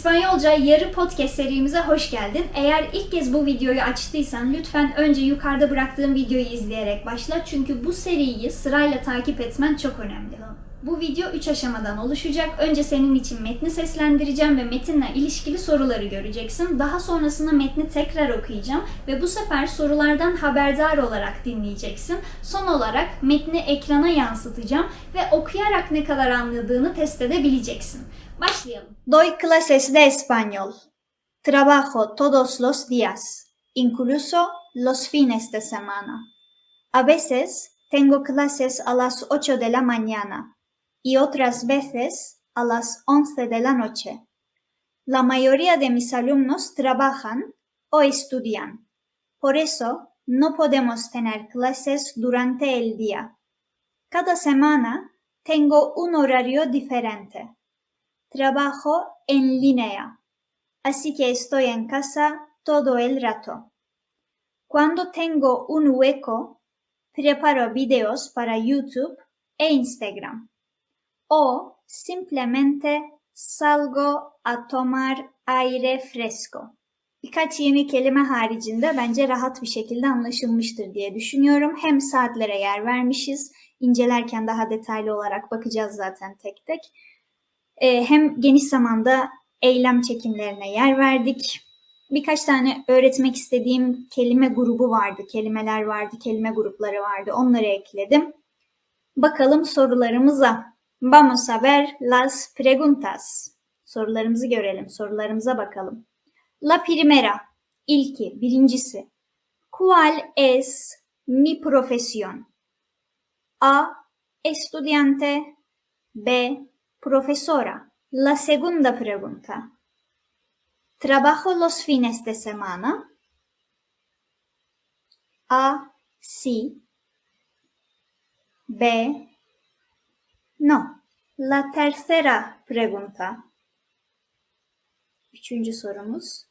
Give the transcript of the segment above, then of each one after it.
İspanyolca yarı podcast serimize hoş geldin. Eğer ilk kez bu videoyu açtıysan lütfen önce yukarıda bıraktığım videoyu izleyerek başla. Çünkü bu seriyi sırayla takip etmen çok önemli. Bu video 3 aşamadan oluşacak. Önce senin için metni seslendireceğim ve metinle ilişkili soruları göreceksin. Daha sonrasında metni tekrar okuyacağım ve bu sefer sorulardan haberdar olarak dinleyeceksin. Son olarak metni ekrana yansıtacağım ve okuyarak ne kadar anladığını test edebileceksin. Doy clases de español. Trabajo todos los días, incluso los fines de semana. A veces tengo clases a las 8 de la mañana y otras veces a las 11 de la noche. La mayoría de mis alumnos trabajan o estudian. Por eso no podemos tener clases durante el día. Cada semana tengo un horario diferente. Trabajo en línea, así que estoy en casa todo el rato. Cuando tengo un hueco, preparo videos para YouTube e Instagram. O simplemente salgo a tomar aire fresco. Birkaç yeni kelime haricinde bence rahat bir şekilde anlaşılmıştır diye düşünüyorum. Hem saatlere yer vermişiz. İncelerken daha detaylı olarak bakacağız zaten tek tek. Ee, hem geniş zamanda eylem çekimlerine yer verdik. Birkaç tane öğretmek istediğim kelime grubu vardı, kelimeler vardı, kelime grupları vardı. Onları ekledim. Bakalım sorularımıza. Vamos a ver las preguntas. Sorularımızı görelim, sorularımıza bakalım. La primera, ilki, birincisi. ¿Cuál es mi profesión? A. Estudiante. B. Profesora. La segunda pregunta. ¿Trabajo los fines de semana? A. Sí. B. No. La tercera pregunta. Üçüncü sorumuz.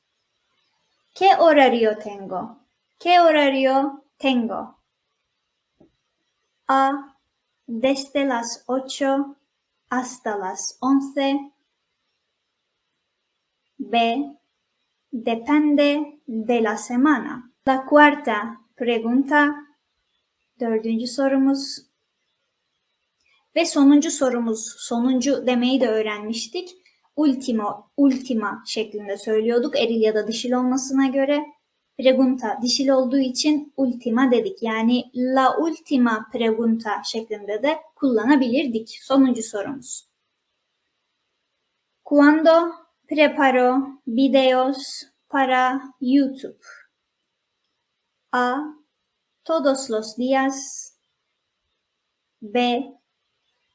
¿Qué horario tengo? ¿Qué horario tengo? A. Desde las 8 hasta las 11. B. Depende de la semana. La cuarta pregunta. Dördüncü sorumuz. Ve sonuncu sorumuz, sonuncu demeyi de öğrenmiştik. Ultimo, ultima şeklinde söylüyorduk eril ya da dişil olmasına göre. Pregunta dişil olduğu için ultima dedik. Yani la ultima pregunta şeklinde de kullanabilirdik. Sonuncu sorumuz. Cuando preparo videos para YouTube? A. Todos los días. B.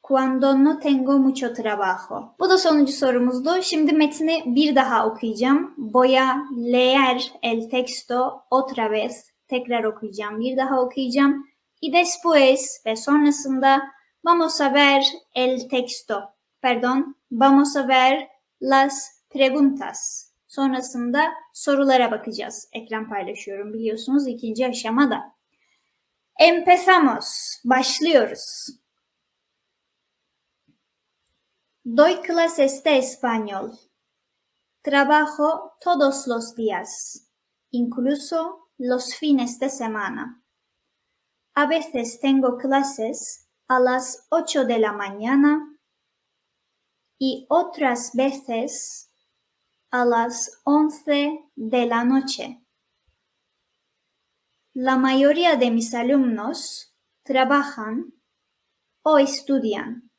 Cuando no tengo mucho trabajo. Bu da sonuncu sorumuzdu. Şimdi metni bir daha okuyacağım. Voy a leer el texto otra vez. Tekrar okuyacağım. Bir daha okuyacağım. Y después ve sonrasında vamos a ver el texto. Perdón. Vamos a ver las preguntas. Sonrasında sorulara bakacağız. Ekran paylaşıyorum biliyorsunuz ikinci aşamada. Empezamos. Başlıyoruz. Doy clases de español. Trabajo todos los días, incluso los fines de semana. A veces tengo clases a las 8 de la mañana y otras veces a las 11 de la noche. La mayoría de mis alumnos trabajan o estudian.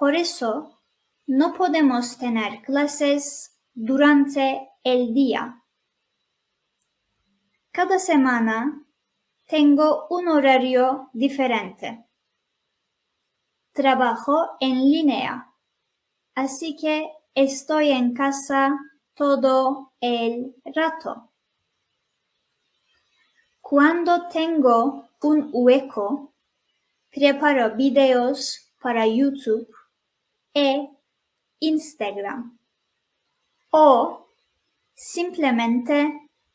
Por eso, no podemos tener clases durante el día. Cada semana tengo un horario diferente. Trabajo en línea, así que estoy en casa todo el rato. Cuando tengo un hueco, preparo videos para YouTube e Instagram. O simplemente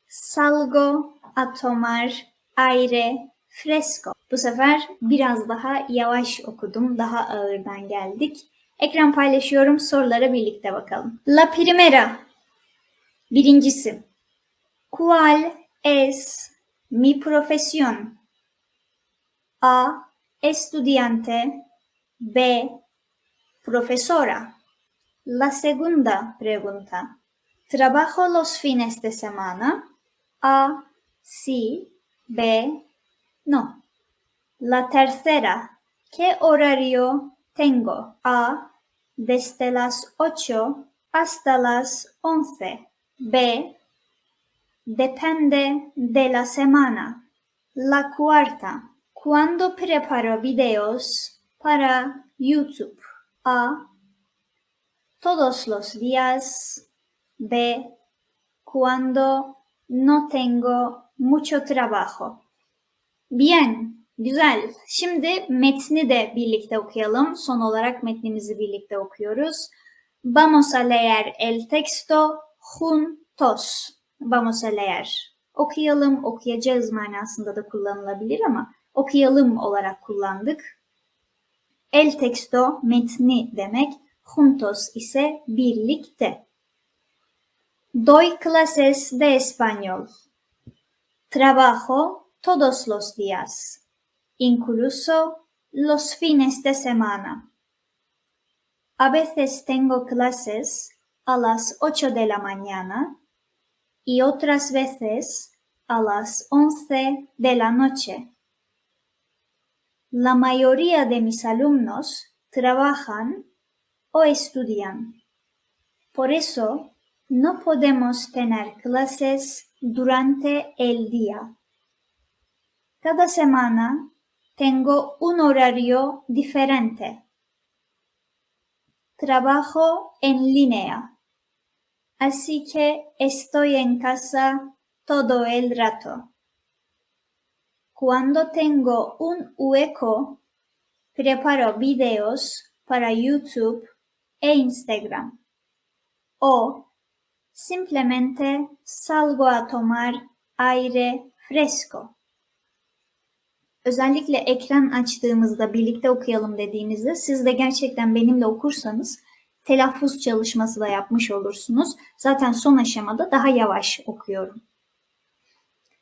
salgo a tomar aire fresco. Bu sefer biraz daha yavaş okudum. Daha ağırdan geldik. Ekran paylaşıyorum. Sorulara birlikte bakalım. La primera. Birincisi. ¿Cuál es mi profesión? A. Estudiante. B. Profesora. La segunda pregunta. ¿Trabajo los fines de semana? A. Sí. B. No. La tercera. ¿Qué horario tengo? A. Desde las 8 hasta las 11. B. Depende de la semana. La cuarta. ¿Cuándo preparo videos para YouTube? A. Todos los días. B. Cuando no tengo mucho trabajo. Bien, güzel. Şimdi metni de birlikte okuyalım. Son olarak metnimizi birlikte okuyoruz. Vamos a leer el texto juntos. Vamos a leer. Okuyalım, okuyacağız manasında da kullanılabilir ama okuyalım olarak kullandık. El texto metni demek, juntos ise birlikte. Doy clases de español. Trabajo todos los días, incluso los fines de semana. A veces tengo clases a las 8 de la mañana y otras veces a las 11 de la noche. La mayoría de mis alumnos trabajan o estudian. Por eso no podemos tener clases durante el día. Cada semana tengo un horario diferente. Trabajo en línea, así que estoy en casa todo el rato. Cuando tengo un hueco, preparo videos para YouTube e Instagram. O simplemente salgo a tomar aire fresco. Özellikle ekran açtığımızda birlikte okuyalım dediğimizde siz de gerçekten benimle okursanız telaffuz çalışması da yapmış olursunuz. Zaten son aşamada daha yavaş okuyorum.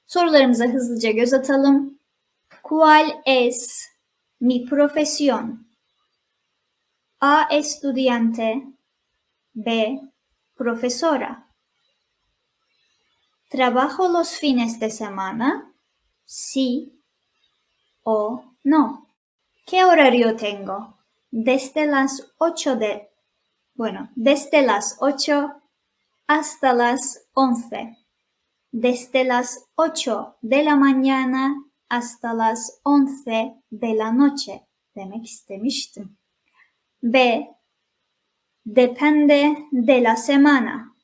Sorularımıza hızlıca göz atalım. ¿Cuál es mi profesión? A. Estudiante. B. Profesora. ¿Trabajo los fines de semana? Sí o no. ¿Qué horario tengo? Desde las 8 de, bueno, desde las 8 hasta las 11. Desde las 8 de la mañana hasta las 11 de la noche demek istemiştim. B. Depende de la semana.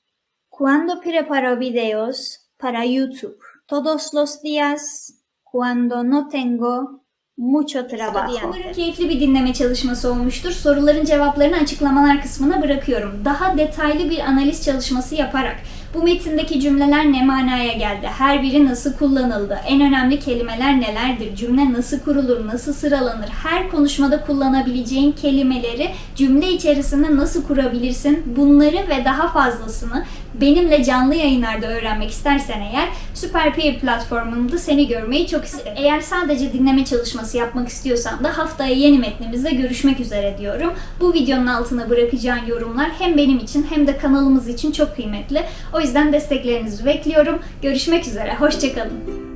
Cuando preparo videos para YouTube? Todos los días cuando no tengo mucho trabajo. Umarım keyifli bir dinleme çalışması olmuştur. Soruların cevaplarını açıklamalar kısmına bırakıyorum. Daha detaylı bir analiz çalışması yaparak bu metindeki cümleler ne manaya geldi? Her biri nasıl kullanıldı? En önemli kelimeler nelerdir? Cümle nasıl kurulur? Nasıl sıralanır? Her konuşmada kullanabileceğin kelimeleri cümle içerisinde nasıl kurabilirsin? Bunları ve daha fazlasını benimle canlı yayınlarda öğrenmek istersen eğer Süper Peer platformunda seni görmeyi çok isterim. Eğer sadece dinleme çalışması yapmak istiyorsan da haftaya yeni metnimizde görüşmek üzere diyorum. Bu videonun altına bırakacağın yorumlar hem benim için hem de kanalımız için çok kıymetli. O yüzden desteklerinizi bekliyorum. Görüşmek üzere. Hoşçakalın.